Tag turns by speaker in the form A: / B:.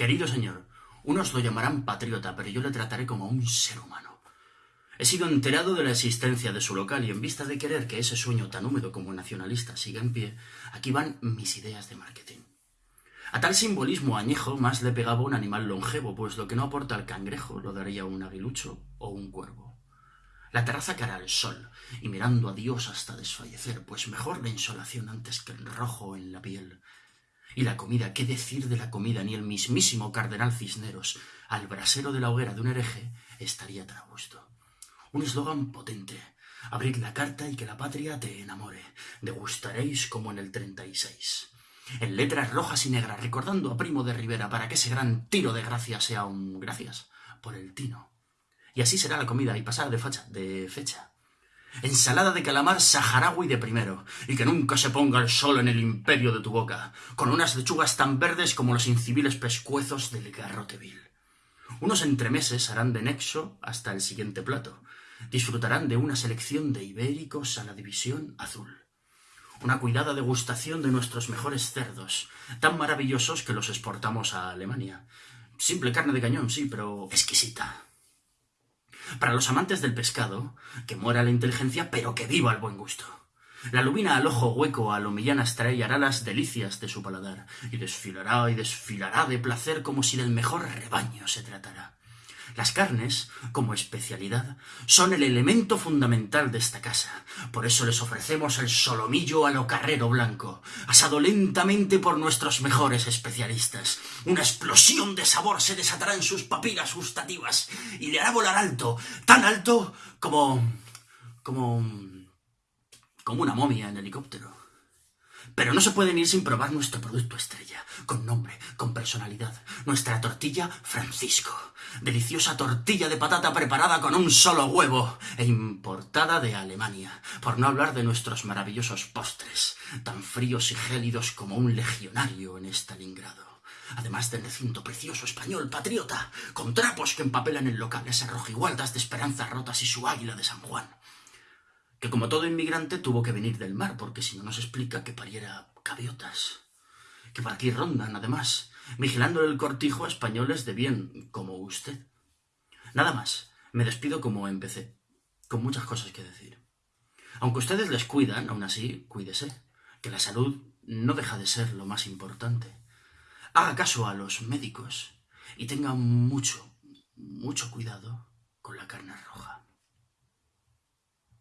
A: Querido señor, unos lo llamarán patriota, pero yo le trataré como a un ser humano. He sido enterado de la existencia de su local y en vista de querer que ese sueño tan húmedo como nacionalista siga en pie, aquí van mis ideas de marketing. A tal simbolismo añejo más le pegaba un animal longevo, pues lo que no aporta el cangrejo lo daría un aguilucho o un cuervo. La terraza cara al sol, y mirando a Dios hasta desfallecer, pues mejor la insolación antes que el rojo en la piel. Y la comida, ¿qué decir de la comida? Ni el mismísimo cardenal Cisneros, al brasero de la hoguera de un hereje, estaría tan a gusto. Un eslogan potente. Abrid la carta y que la patria te enamore. Degustaréis como en el treinta y seis en letras rojas y negras, recordando a Primo de Rivera para que ese gran tiro de gracia sea un gracias por el tino. Y así será la comida y pasada de fecha, de fecha. Ensalada de calamar saharaui de primero, y que nunca se ponga el sol en el imperio de tu boca, con unas lechugas tan verdes como los inciviles pescuezos del garrote vil. Unos entremeses harán de nexo hasta el siguiente plato. Disfrutarán de una selección de ibéricos a la división azul una cuidada degustación de nuestros mejores cerdos, tan maravillosos que los exportamos a Alemania. Simple carne de cañón, sí, pero exquisita. Para los amantes del pescado, que muera la inteligencia, pero que viva el buen gusto. La lubina al ojo hueco a lo millanas trae hará las delicias de su paladar, y desfilará y desfilará de placer como si del mejor rebaño se tratara. Las carnes, como especialidad, son el elemento fundamental de esta casa. Por eso les ofrecemos el solomillo a lo carrero blanco, asado lentamente por nuestros mejores especialistas. Una explosión de sabor se desatará en sus papilas gustativas y le hará volar alto, tan alto como... como... como una momia en helicóptero. Pero no se pueden ir sin probar nuestro producto estrella, con nombre, con personalidad. Nuestra tortilla Francisco. Deliciosa tortilla de patata preparada con un solo huevo e importada de Alemania. Por no hablar de nuestros maravillosos postres, tan fríos y gélidos como un legionario en Stalingrado además del recinto precioso español patriota, con trapos que empapelan el local, esas rojigualdas de esperanzas rotas y su águila de San Juan que como todo inmigrante tuvo que venir del mar, porque si no nos explica que pariera gaviotas, que por aquí rondan, además, vigilando el cortijo a españoles de bien, como usted. Nada más, me despido como empecé, con muchas cosas que decir. Aunque ustedes les cuidan, aún así, cuídese, que la salud no deja de ser lo más importante. Haga caso a los médicos y tenga mucho, mucho cuidado con la carne roja.